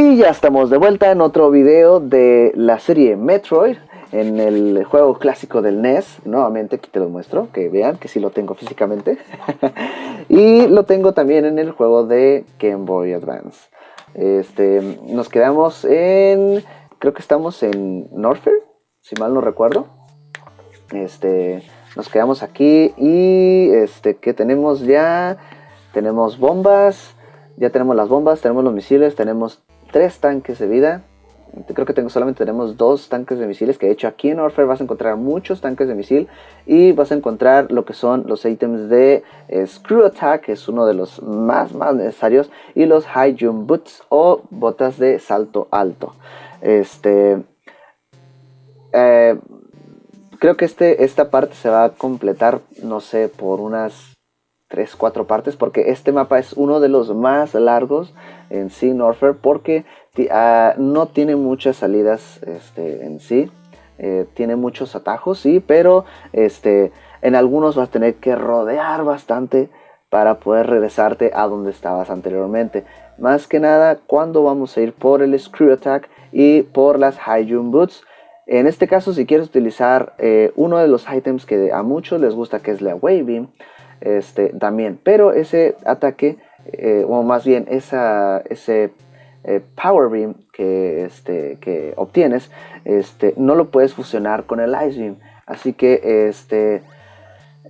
Y ya estamos de vuelta en otro video de la serie Metroid en el juego clásico del NES. Nuevamente aquí te lo muestro, que vean que sí lo tengo físicamente. y lo tengo también en el juego de Game Boy Advance. Este, nos quedamos en, creo que estamos en Norfair, si mal no recuerdo. Este, nos quedamos aquí y este, que tenemos ya, tenemos bombas, ya tenemos las bombas, tenemos los misiles, tenemos tres tanques de vida. Creo que tengo, solamente tenemos dos tanques de misiles, que de hecho aquí en Warfare vas a encontrar muchos tanques de misil y vas a encontrar lo que son los ítems de eh, Screw Attack, que es uno de los más, más necesarios, y los High Jump Boots o botas de salto alto. Este, eh, creo que este, esta parte se va a completar, no sé, por unas 3, 4 partes, porque este mapa es uno de los más largos en sí, Norfair, porque ah, no tiene muchas salidas este, en sí. Eh, tiene muchos atajos, sí, pero este, en algunos vas a tener que rodear bastante para poder regresarte a donde estabas anteriormente. Más que nada, cuando vamos a ir por el Screw Attack y por las High Jump Boots. En este caso, si quieres utilizar eh, uno de los items que a muchos les gusta, que es la Beam, este, también. Pero ese ataque, eh, o más bien ese eh, Power Beam que, este, obtienes, este, no lo puedes fusionar con el Ice Beam. Así que este,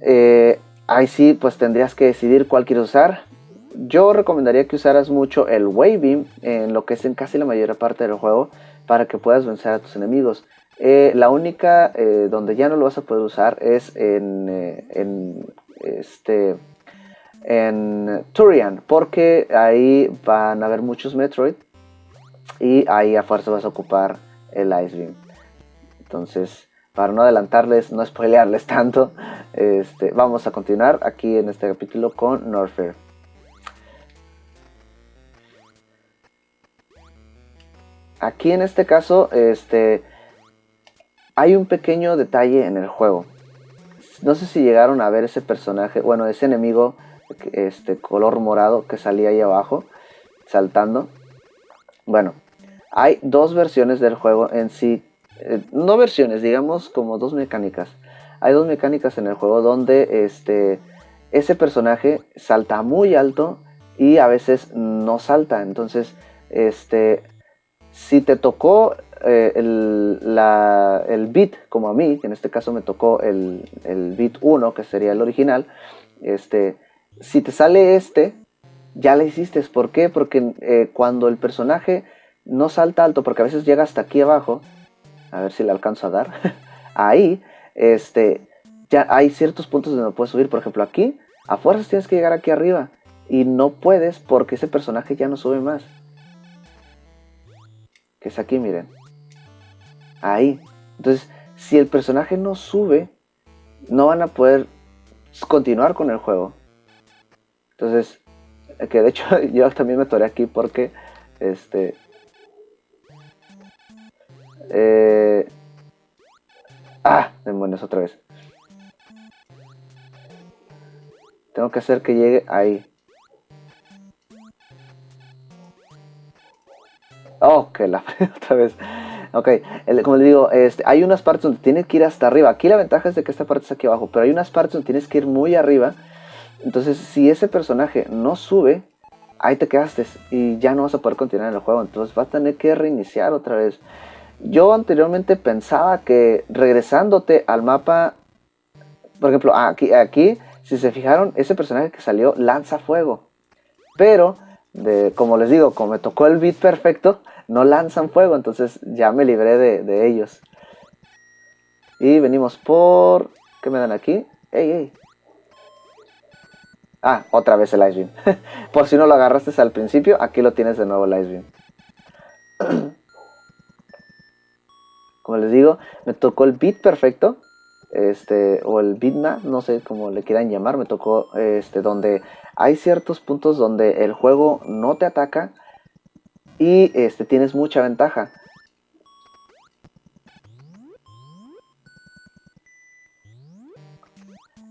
eh, ahí sí, pues tendrías que decidir cuál quieres usar. Yo recomendaría que usaras mucho el Wave Beam en lo que es en casi la mayor parte del juego para que puedas vencer a tus enemigos. la única donde ya no lo vas a poder usar es en, en este, en Turian, porque ahí van a haber muchos Metroid y ahí a fuerza vas a ocupar el Ice Beam. Entonces, para no adelantarles, no spoilearles tanto, este, vamos a continuar aquí en este capítulo con Norfair. Aquí en este caso, este, hay un pequeño detalle en el juego. No sé si llegaron a ver ese personaje, bueno, ese enemigo este color morado que salía ahí abajo, saltando. Bueno, hay dos versiones del juego en sí, eh, no versiones, digamos como dos mecánicas. Hay dos mecánicas en el juego donde este, ese personaje salta muy alto y a veces no salta. Entonces, este, si te tocó eh, el, la, el, bit, como a mí, que en este caso me tocó el, el, bit 1, que sería el original, este, si te sale este, ya le hiciste. ¿Por qué? Porque eh, cuando el personaje no salta alto, porque a veces llega hasta aquí abajo, a ver si le alcanzo a dar, ahí, este, ya hay ciertos puntos donde no puedes subir. Por ejemplo, aquí, a fuerzas tienes que llegar aquí arriba. Y no puedes porque ese personaje ya no sube más. Que es aquí, miren ahí. Entonces, si el personaje no sube, no van a poder continuar con el juego. Entonces, que de hecho yo también me toré aquí porque, este... Eh, ah, demonios, otra vez. Tengo que hacer que llegue ahí. Oh, que la otra vez. Ok, como les digo, este, hay unas partes donde tienes que ir hasta arriba. Aquí la ventaja es de que esta parte está aquí abajo, pero hay unas partes donde tienes que ir muy arriba. Entonces, si ese personaje no sube, ahí te quedaste y ya no vas a poder continuar en el juego. Entonces vas a tener que reiniciar otra vez. Yo anteriormente pensaba que regresándote al mapa, por ejemplo, aquí, aquí, si se fijaron, ese personaje que salió lanza fuego. Pero, de, como les digo, como me tocó el beat perfecto, no lanzan fuego, entonces ya me libré de, ellos. Y venimos por... ¿Qué me dan aquí? ¡Ey, ey! Ah, otra vez el Ice Beam. por si no lo agarraste al principio, aquí lo tienes de nuevo el Ice Beam. Como les digo, me tocó el beat perfecto. Este, o el bitmap, no sé cómo le quieran llamar, me tocó este, donde hay ciertos puntos donde el juego no te ataca, y este, tienes mucha ventaja.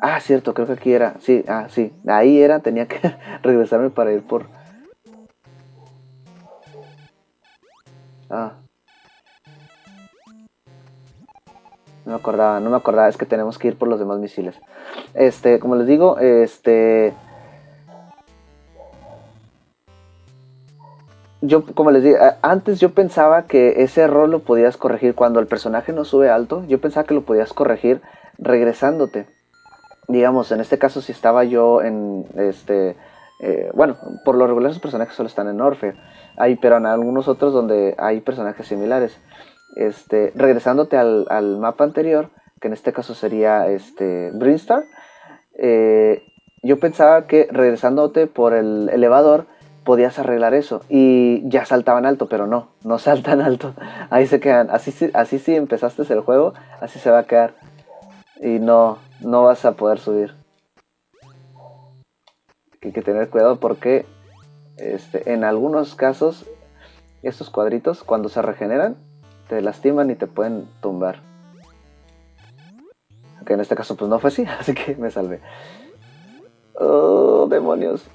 Ah, cierto, creo que aquí era. Sí, ah, sí. Ahí era, tenía que regresarme para ir por... Ah. No me acordaba, no me acordaba, es que tenemos que ir por los demás misiles. Este, como les digo, este... Yo, como les digo, antes yo pensaba que ese error lo podías corregir cuando el personaje no sube alto. Yo pensaba que lo podías corregir regresándote. Digamos, en este caso si estaba yo en, este... Eh, bueno, por lo regular los personajes solo están en Orfe. Hay, pero en algunos otros donde hay personajes similares. Este, regresándote al, mapa anterior, que en este caso sería este, Brinstar, eh, yo pensaba que regresándote por el elevador podías arreglar eso. Y ya saltaban alto, pero no, no saltan alto, ahí se quedan, así, así si empezaste el juego, así se va a quedar. Y no, no vas a poder subir. Hay que tener cuidado porque este, en algunos casos estos cuadritos cuando se regeneran te lastiman y te pueden tumbar. Aunque en este caso pues no fue así, así que me salvé. Oh, demonios.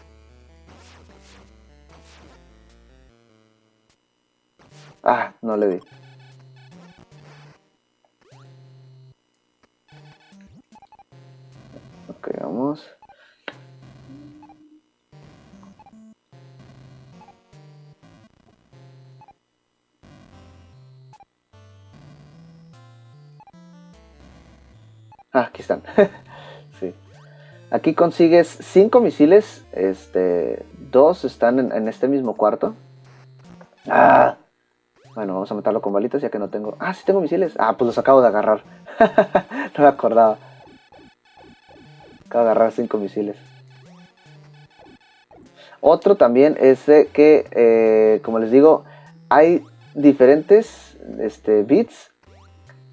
Ah, no le di. Ah, aquí están. sí. Aquí consigues cinco misiles. Este, dos están en, este mismo cuarto. Ah. Bueno, vamos a matarlo con balitas ya que no tengo... Ah, sí tengo misiles. Ah, pues los acabo de agarrar. no me acordaba. Acabo de agarrar cinco misiles. Otro también es que, eh, como les digo, hay diferentes este, bits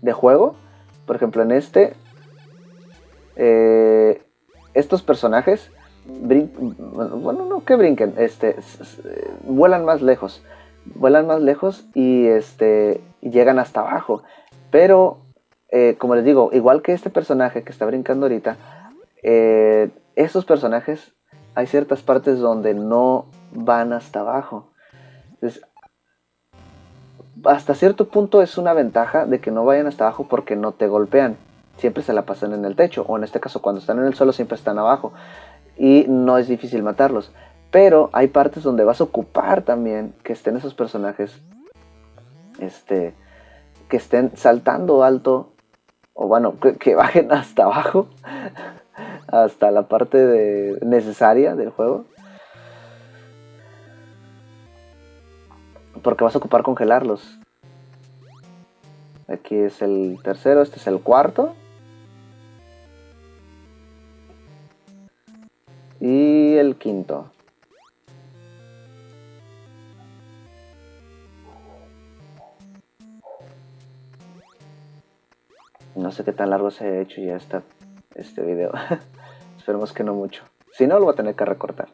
de juego. Por ejemplo, en este eh, estos personajes, bueno, no que brinquen, este, vuelan más lejos, vuelan más lejos y este, llegan hasta abajo. Pero, eh, como les digo, igual que este personaje que está brincando ahorita, eh, estos personajes hay ciertas partes donde no van hasta abajo. hasta cierto punto es una ventaja de que no vayan hasta abajo porque no te golpean siempre se la pasan en el techo, o en este caso cuando están en el suelo siempre están abajo, y no es difícil matarlos. Pero hay partes donde vas a ocupar también que estén esos personajes, este, que estén saltando alto, o bueno, que, bajen hasta abajo, hasta la parte de, necesaria del juego. Porque vas a ocupar congelarlos. Aquí es el tercero, este es el cuarto. Y el quinto. No sé qué tan largo se ha hecho ya está este video. Esperemos que no mucho. Si no, lo voy a tener que recortar.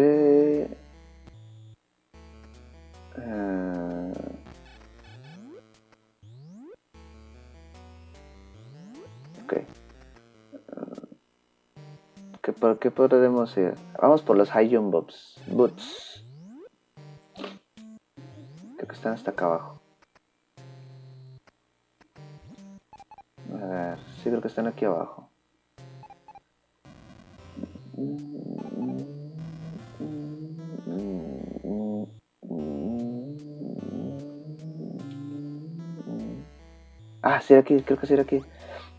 Ok. Uh, ok. ¿qué, ¿Por qué podemos ir? Vamos por los High Jump Boots. Creo que están hasta acá abajo. A ver, sí creo que están aquí abajo. Sí, aquí, creo que sí era aquí.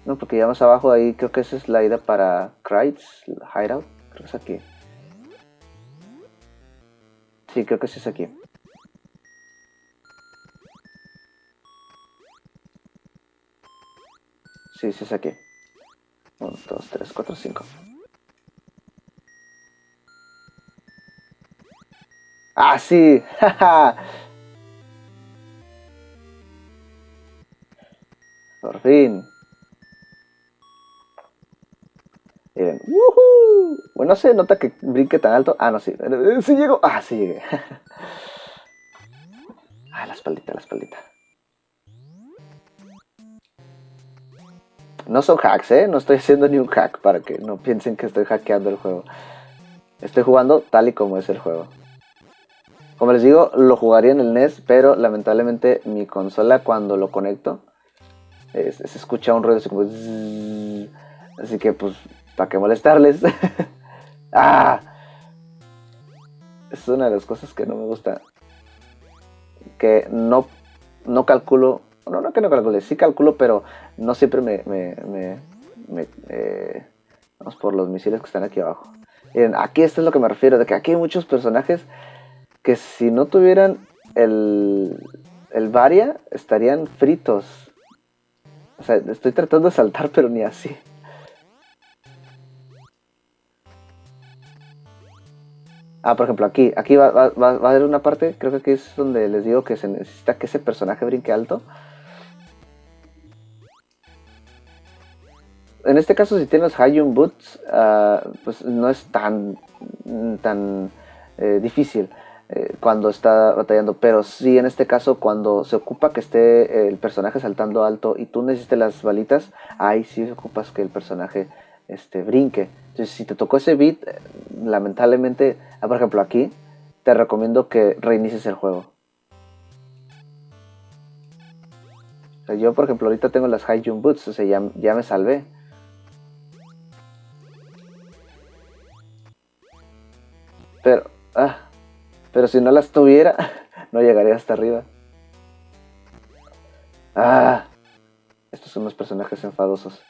No, porque ya más abajo ahí creo que esa es la ida para Kreitz, Hideout. Creo que es aquí. Sí, creo que sí es aquí. Sí, sí es aquí. 1, 2, 3, 4, 5. ¡Ah, sí! Por fin. Miren. ¡Woohoo! Bueno, se nota que brinque tan alto. Ah, no, sí. Sí llego. Ah, sí llegué. ah, la espaldita, la espaldita. No son hacks, ¿eh? No estoy haciendo ni un hack para que no piensen que estoy hackeando el juego. Estoy jugando tal y como es el juego. Como les digo, lo jugaría en el NES, pero lamentablemente mi consola cuando lo conecto se escucha un ruido así como... así que pues, ¿para qué molestarles? ¡Ah! Es una de las cosas que no me gusta. Que no, no calculo no, no que no calcule, sí calculo, pero no siempre me, me, eh, vamos por los misiles que están aquí abajo. Miren, aquí esto es lo que me refiero, de que aquí hay muchos personajes que si no tuvieran el, el Varia, estarían fritos. O sea, estoy tratando de saltar, pero ni así. Ah, por ejemplo, aquí, aquí va, va, va, a haber una parte, creo que aquí es donde les digo que se necesita que ese personaje brinque alto. en este caso, si tienes Hayun Boots, uh, pues no es tan, tan eh, difícil eh, cuando está batallando. Pero sí, en este caso, cuando se ocupa que esté el personaje saltando alto y tú necesites las balitas, ahí sí ocupas que el personaje este, brinque. Entonces, si te tocó ese beat, eh, lamentablemente, ah, por ejemplo, aquí, te recomiendo que reinicies el juego. yo, por ejemplo, ahorita tengo las High Jump Boots, o sea, ya, ya me salvé. Pero, ah, pero si no las tuviera, no llegaría hasta arriba. Ah, estos son los personajes enfadosos.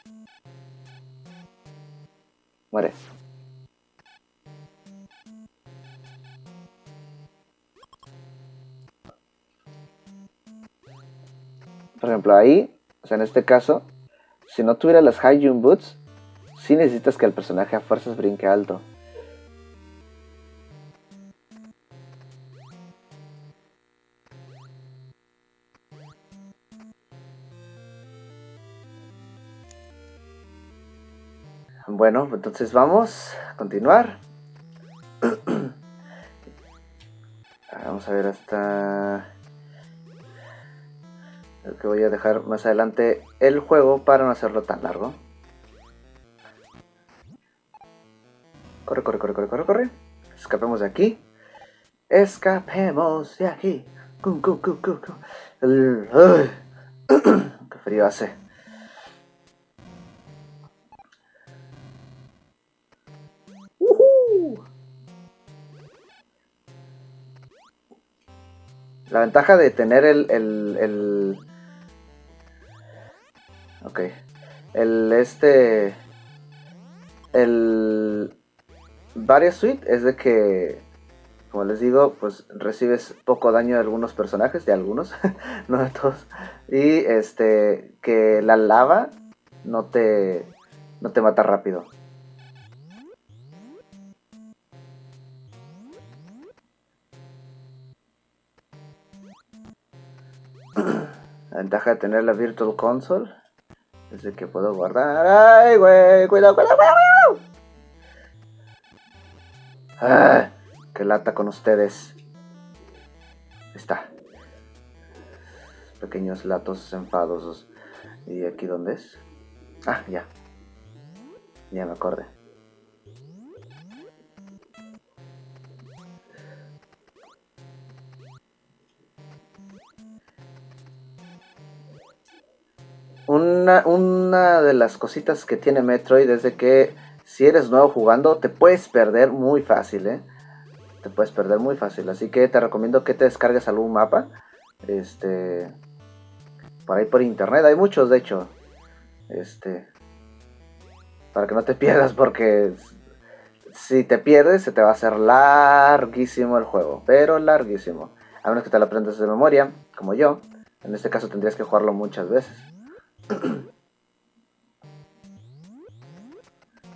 Muere. Por ejemplo, ahí, o sea, en este caso, si no tuviera las High Jump Boots, sí necesitas que el personaje a fuerzas brinque alto. Bueno, entonces vamos a continuar. vamos a ver hasta... Creo que voy a dejar más adelante el juego para no hacerlo tan largo. Corre, corre, corre, corre, corre, corre. Escapemos de aquí. Escapemos de aquí. Qué frío hace. La ventaja de tener el, el, el Ok. El este. El. Varias Suite es de que. Como les digo, pues recibes poco daño de algunos personajes, de algunos, no de todos. Y este. Que la lava no te. No te mata rápido. Ventaja de tener la Virtual Console es de que puedo guardar. ¡Ay, güey! ¡Cuidado, cuidado, cuidado! ¡Ah! ¡Qué lata con ustedes! Está. Pequeños latos enfadosos. ¿Y aquí dónde es? Ah, ya. Ya me acordé. Una, de las cositas que tiene Metroid es que si eres nuevo jugando te puedes perder muy fácil, ¿eh? Te puedes perder muy fácil, así que te recomiendo que te descargues algún mapa. Este... Por ahí por internet, hay muchos de hecho. Este... Para que no te pierdas porque si te pierdes se te va a hacer larguísimo el juego, pero larguísimo. A menos que te lo aprendas de memoria, como yo. En este caso tendrías que jugarlo muchas veces.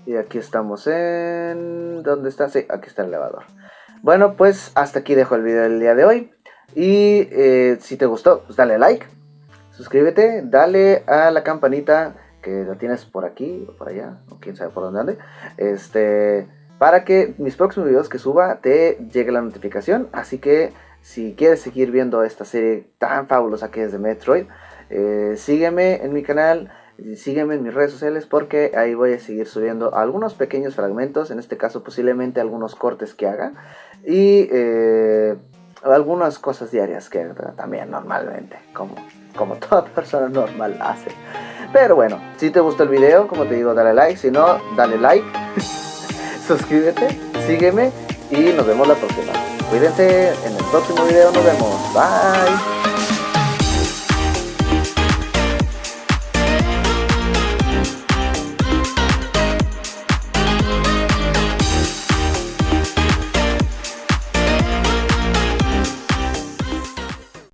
Y aquí estamos en... ¿Dónde está? Sí, aquí está el elevador. Bueno, pues hasta aquí dejo el video del día de hoy. Y eh, si te gustó, pues dale like, suscríbete, dale a la campanita que la tienes por aquí o por allá, o quién sabe por dónde ande. Este, para que mis próximos videos que suba te llegue la notificación. Así que si quieres seguir viendo esta serie tan fabulosa que es de Metroid, eh, sígueme en mi canal, sígueme en mis redes sociales porque ahí voy a seguir subiendo algunos pequeños fragmentos, en este caso posiblemente algunos cortes que haga y eh, algunas cosas diarias que también normalmente, como, como toda persona normal hace. Pero bueno, si te gustó el video, como te digo, dale like, si no, dale like, suscríbete, sígueme y nos vemos la próxima. Cuídense, en el próximo video nos vemos. Bye.